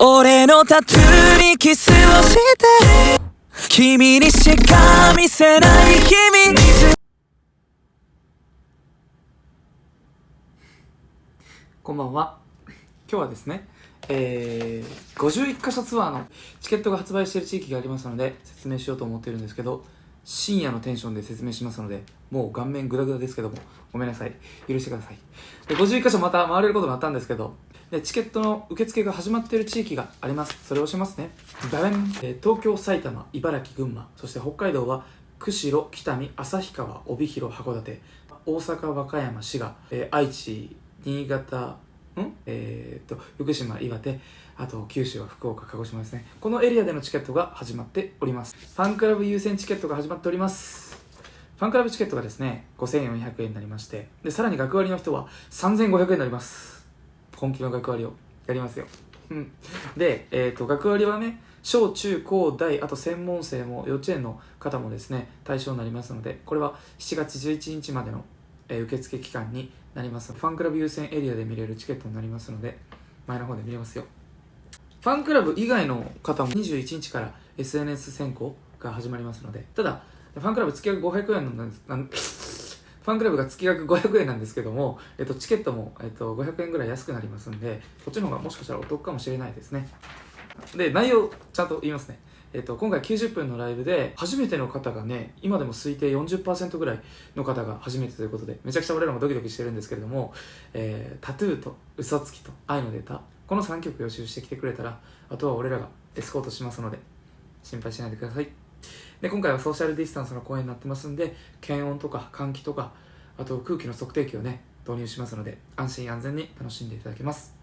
俺のタトゥーにキスをして君にしか見せない秘密こんばんは。今日はですね、えー、51カ所ツアーのチケットが発売している地域がありますので説明しようと思ってるんですけど、深夜のテンションで説明しますので、もう顔面グダグダですけども、ごめんなさい。許してください。で51カ所また回れることになったんですけど、でチケットの受付が始まっている地域があります。それをしますね。バレン、えー東京、埼玉、茨城、群馬、そして北海道は釧路、北見、旭川、帯広、函館、大阪、和歌山、滋賀、えー愛知、新潟、ん？えー、っと福島岩手。あと九州は福岡鹿児島ですね。このエリアでのチケットが始まっております。ファンクラブ優先チケットが始まっております。ファンクラブチケットがですね5400円になりまして。でさらに学割の人は3500円になります。本気の学割をやりますよ。うん。で、えー、と学割はね小中高大あと専門生も幼稚園の方もですね対象になりますのでこれは7月11日までのえー受付期間になりますファンクラブ優先エリアで見れるチケットになりますので前の方で見れますよ。ファンクラブ以外の方も21日から SNS 選考が始まりますのでただファンクラブ月額500円なんですファンクラブが月額500円なんですけども、えっと、チケットも、えっと、500円ぐらい安くなりますんでこっちの方がもしかしたらお得かもしれないですね。で内容ちゃんと言いますね。えっと、今回90分のライブで初めての方がね今でも推定40%ぐらいの方が初めてということでめちゃくちゃ俺らもドキドキしてるんですけれども、えータトゥーと嘘つきと愛のデータこの3曲予習してきてくれたらあとは俺らがエスコートしますので心配しないでください。で今回はソーシャルディスタンスの公演になってますんで検温とか換気とかあと空気の測定器をね導入しますので安心安全に楽しんでいただけます。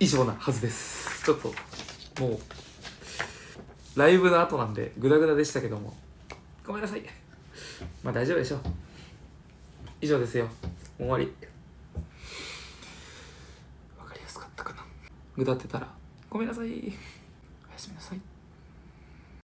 以上なはずです。ちょっともうライブの後なんでグダグダでしたけども。ごめんなさい。まあ大丈夫でしょう。以上ですよ。終わり。わかりやすかったかな。ぐだってたら。ごめんなさい。おやすみなさい。